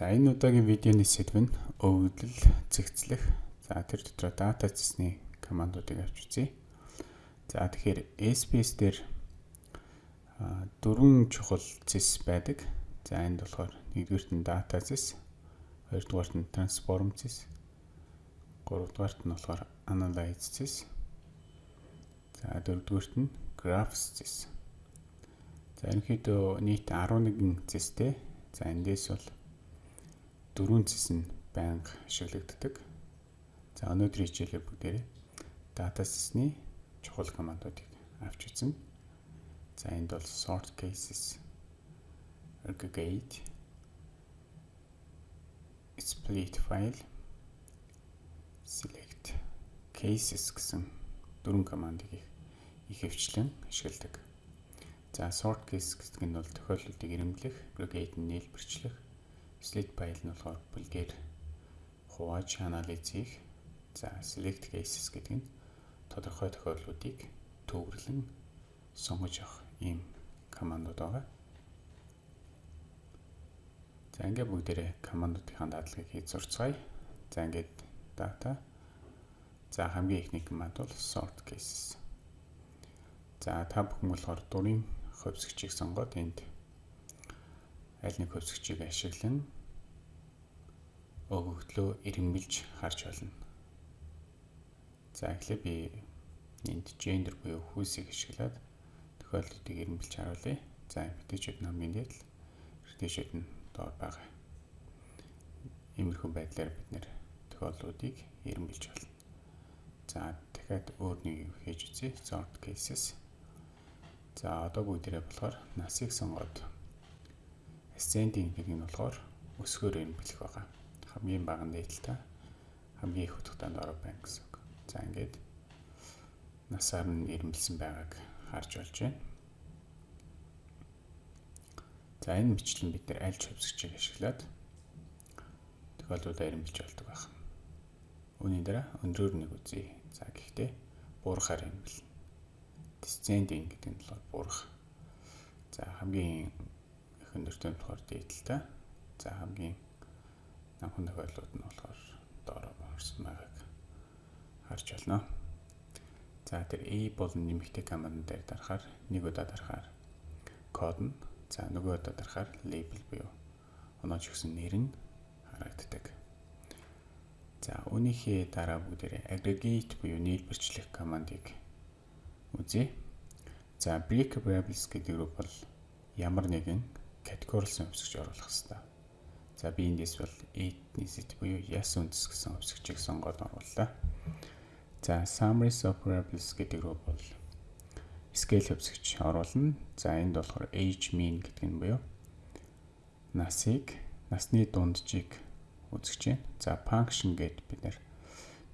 За энэ удаагийн видеоны сэдв нь өвөглөл, цэгцлэх. За тэр дотроо дата зэсний командуудыг авч үзье. За тэгэхээр SPS дээр дөрвөн чухал зэс байдаг. За энд болохоор нэгдүгürt нь дата зэс, хоёрдугаарт нь трансформ зэс, гуравдугаарт нь болохоор analyze зэс. За дөрөвдүгürt нь graphs зэс. За ерөнхийдөө нийт 11 зэстэй. За эндээс бол дөрвөн зэс нь байнга ашиглагддаг. За өнөөдрийн хичээлээ бүгдээрээ data set-ний чухал командуудыг авч үзнэ. За энд бол sort cases, aggregate, split file, select cases гэсэн дөрвөн командыг их хвчлэн ашигладаг. За sort case гэдэг нь бол тохиолдлуудыг ирэмблэх, aggregate нь нийлбэрчлэх, split file нь болохоор бүлгээр хувааж анализ хийх. За select cases гэдэг нь тодорхой тохиолдлуудыг төвөрлөн сонгож авах ийм командууд байгаа. За ингээ бүгдээрээ командуудын дадлагыг хийж зурцгаая. За ингээд data. За хамгийн ихний команд бол sort cases. За та бүхэн болохоор дурын хөвсгчийг сонгоод энд аль нэг хөвсгчийг ашиглан өгөгдлөө ирэмбэлж харж болно. За эхлээ би энд gender буюу хүүсийг ашиглаад тохиолдлуудыг ирэмбэлж харуулъя. За эмэгтэйчүүд намын дээд л эрэгтэйчүүд нь доор байгаа. Иймэрхүү байдлаар бид нэр тохиолдлуудыг ирэмбэлж болно. За дахиад өөр нэг юу хийж үзье. Sort cases За одоо бүгдээрээ болохоор насыг сонгоод ascending гэдэг нь болохоор өсгөөр юм бэлэх байгаа. Хамгийн бага нээлттэй хамгийн их утгатай дорой байна гэсэн үг. За ингээд насаар нь ирмэлсэн байгааг харж болж байна. За энэ бичлэн бид нэр аль ч хөвсгчийг ашиглаад тохиолдлуудаа ирмэлж болдог байна. Үүний дараа өндрөөр нэг үзье. За гэхдээ буурахаар ирмэлнэ descending гэдэг нь болохоор буурах. За хамгийн их өндөртэй болохоор дээдлээ. За хамгийн намхан тохиолдлууд нь болохоор доороо орсон байгааг харж байна. За тэр A болон нэмэгтэй команд дээр дарахаар нэг удаа дарахаар код нь за нөгөө удаа дарахаар label буюу онооч гэсэн нэр нь харагддаг. За үүнийхээ дараа бүгдээрээ aggregate буюу нийлбэрчлэх командыг үзье. За break variables гэдэг рүү бол ямар нэгэн категорилсан өвсгч оруулах хэрэгтэй. За би эндээс бол ethnicity буюу яс үндэс гэсэн өвсгчийг сонгоод орууллаа. За summaries of variables гэдэг рүү бол scale өвсгч оруулна. За энд болохоор age mean гэдэг нь буюу насыг насны дунджийг үзэж байна. За function гэдэг бид нэр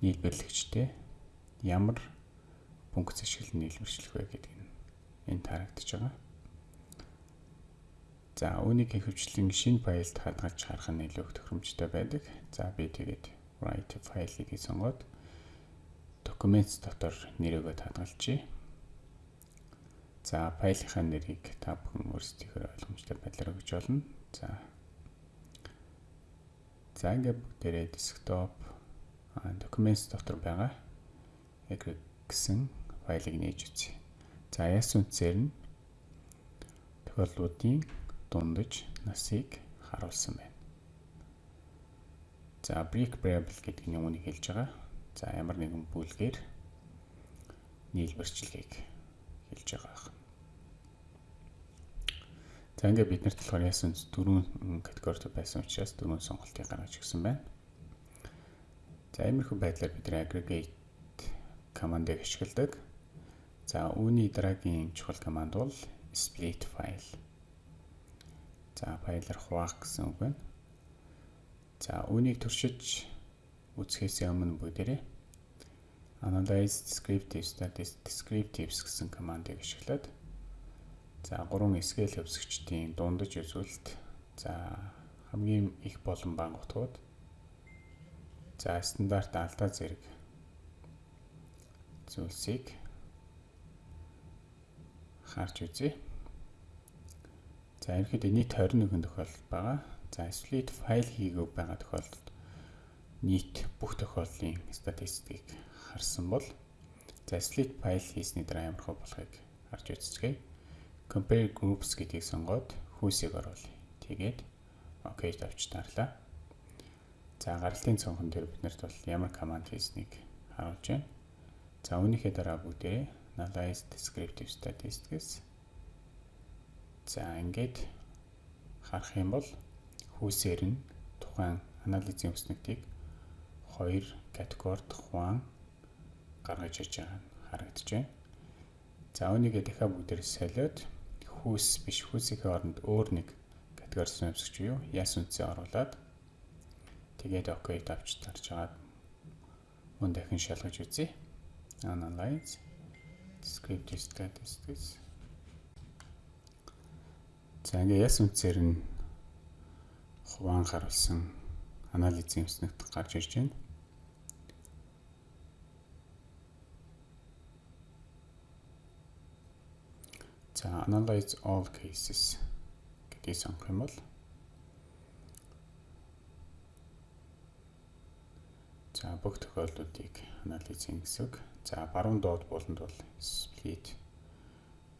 нийлбэрлэгчтэй ямар функц ашиглан нийлбэрчлэх вэ гэдэг нь энд харагдаж байгаа. За үүнийг хөвчлэн шинэ файлд хадгалж харах нь илүү тохиромжтой байдаг. За би тэгээд write файлыг сонгоод documents дотор нэрийгөө хадгалчихъя. За файлынхаа нэрийг та бүхэн өөрсдийнхөө ойлгомжтой байдлаар өгч болно. За За ингээд бүгдээрээ desktop documents дотор байгаа гэсэн файлыг нээж үзье. За яс үнцээр нь тохиолдлуудын дундаж насыг харуулсан байна. За break variable гэдэг нь үүнийг хэлж байгаа. За ямар нэгэн бүлгээр нийлбэрчлэгийг хэлж байгаа. За ингээд бид нарт болохоор үнц дөрвөн категорид байсан учраас дөрвөн сонголтыг гаргаж өгсөн байна. За иймэрхүү байдлаар бид aggregate командыг ашигладаг. За үүний дараагийн чухал команд бол split file. За файлаар хуваах гэсэн үг байна. За үүнийг туршиж үзэхээс өмнө бүгдээрээ analyze descriptives descriptives гэсэн командыг ашиглаад за гурван SQL хөвсгчдийн дундаж үзүүлэлт за хамгийн их болон бага утгууд за стандарт алдаа зэрэг зүйлсийг харж үзье. За ерөнхийдөө нийт 21 тохиолдол байгаа. За split файл хийгээгүй байгаа тохиолдолд нийт бүх тохиолдлын статистикийг харсан бол за split файл хийсний дараа ямар хөө болохыг харж үзцгээе. Compare groups гэдгийг сонгоод хүүсийг оруулъя. Тэгээд OK тавьж таарлаа. За гаралтын цонхон дээр биднэрт бол ямар команд хийснийг харуулж байна. За үүнийхээ дараа бүгдээ analyze descriptive statistics За ингээд харах юм бол хүүсээр нь тухайн анализийн өснөгтийг хоёр категорид хуваан гаргаж ирж байгаа нь харагдаж байна. За үүнийгээ дахиад бүгдээр солиод хүүс биш хүүсийнхээ оронд өөр нэг категори сонирсогч юу яс үнцээ оруулаад тэгээд OK тавьж тарж агаад мөн дахин шалгаж үзье. Analyze descriptive statistics За ингээ яс үнцээр нь хуваан харуулсан анализийн өснөгт гарч ирж байна. За analyze all cases гэдгийг сонгох юм бол За бүх тохиолдлуудыг анализ хийн гэсэн. За баруун доод буланд бол split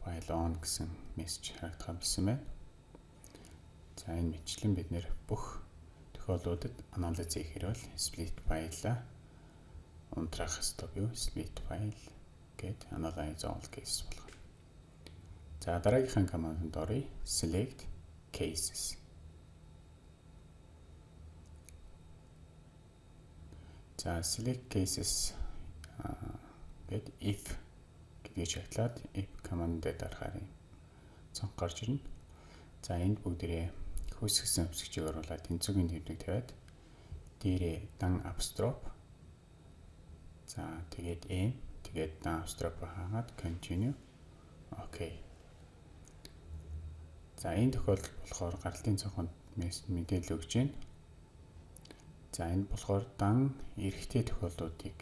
file on гэсэн мессеж харагдах юмсан байна. За энэ мэтлэн бид нэр бүх тохиолдлуудад анализ хийхээр бол split file-а унтраах хэрэгтэй юу? Split file гэд analyze all case болгоно. За дараагийнхаа командд оръё. Select cases. За select cases гэд if гэдгийг шатлаад if команд дээр дарахаар юм. Цонх гарч ирнэ. За энд бүгдээрээ хөөсгсөн өсгчийг оруулаад тэнцвэгийн төвнийг тавиад дээрээ дан апстроп за тэгээд m тэгээд дан апстроп хаагаад continue. Окей. За энэ тохиолдолд болохоор гаралтын цонхонд мэдээлэл өгч байна за энэ болохоор дан эрэгтэй тохиолдлуудыг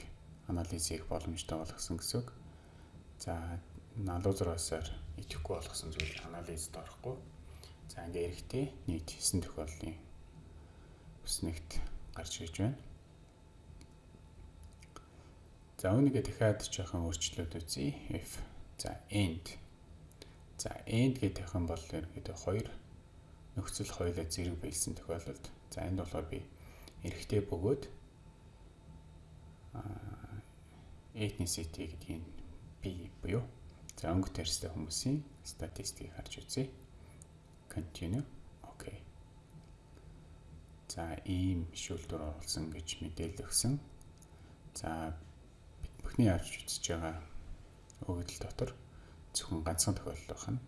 анализ хийх боломжтой болгосон гэсэн үг. За налуузраасаар идэхгүй болгосон зүйл анализд орохгүй За ингээ эрэхтэй нийт 9 тохиолдлын бүснэгт гарч ирж байна. За үүнийгээ дахиад жоохон өөрчлөлт үзье. If за end. За end гэдэг юм бол ерөөдөө хоёр нөхцөл хоёулаа зэрэг байсан тохиолдолд за энд болохоор би эрэхтэй бөгөөд ethnicity гэдгийг би буюу за өнгө төрстэй хүмүүсийн статистикийг харж үзье continue окей. За ийм шүүлтүр оруулсан гэж мэдээлэл өгсөн. За бүхний харж үзэж байгаа өгөгдөл дотор зөвхөн ганцхан тохиолдол байх нь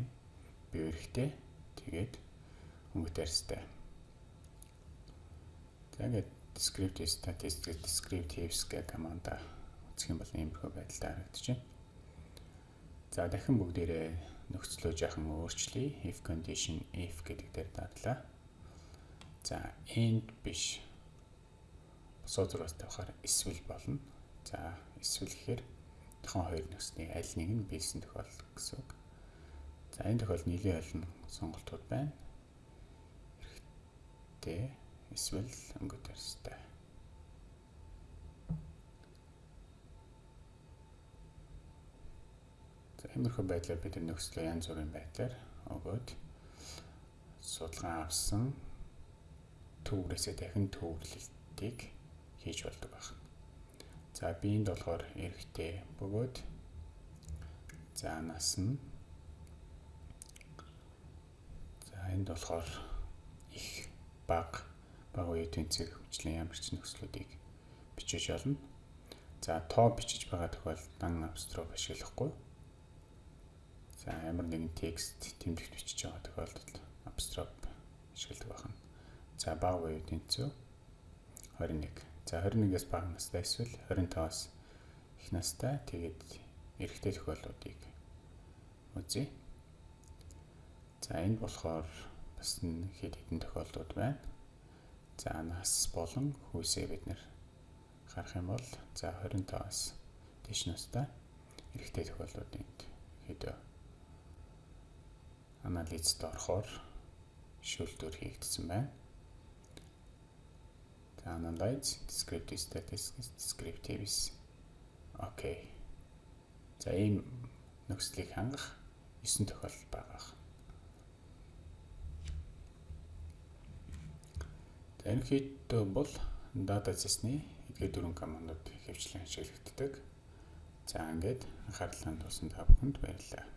m бие эрэхтэй тэгээд өнгөтэй арьстай. За ингээд descriptive statistics descriptives гэх команда үзэх юм бол иймэрхүү байдалтай харагдаж байна. За дахин бүгдээрээ нөхцлөө жаахан өөрчлөе. if condition if гэдэг дээр дадлаа. За end биш. Босоо зураас тавихаар эсвэл болно. За эсвэл гэхээр тохон хоёр нөхцөний аль нэг нь биелсэн тохиолдол гэсэн үг. За энэ тохиолдолд нийлээ олон сонголтууд байна. Хэрэгтэй эсвэл өнгөт арьстай. Иймэрхүү байдлаар бид нөхцөлөө янз бүрийн байдлаар өгөөд судалгаа авсан төврөөсөө дахин төвлөлтийг хийж болдог байна. За биеинд болохоор эрэхтэй бөгөөд за нас нь за энд болохоор их баг баг үеийн тэнцэг хөгжлийн ямар ч нөхцлүүдийг бичиж олно. За тоо бичиж байгаа тохиолдолд дан абстроп ашиглахгүй За ямар нэгэн текст тэмдэгт бичиж байгаа тохиолдолд abstract ашигладаг байна. За баг буюу тэнцүү 21. За 21-ээс бага настай эсвэл 25-аас их настай тэгээд эрэгтэй тохиолдлуудыг үзье. За энд болохоор бас хэд хэдэн тохиолдлууд байна. За нас болон хүйсээ бид нэр харах юм бол за 25-аас дээш настай эрэгтэй тохиолдлуудыг хэд анализд орохоор шүүлтүүр хийгдсэн байна. За analyze descriptive statistics descriptives. Окей. За ийм нөхцөлийг хангах 9 тохиолдол байгаа. Ерөнхийдөө бол data set-ний эдгээр дөрвөн командууд хэвчлэн ашиглагддаг. За ингээд анхаарлаа тулсан та бүхэнд баярлалаа.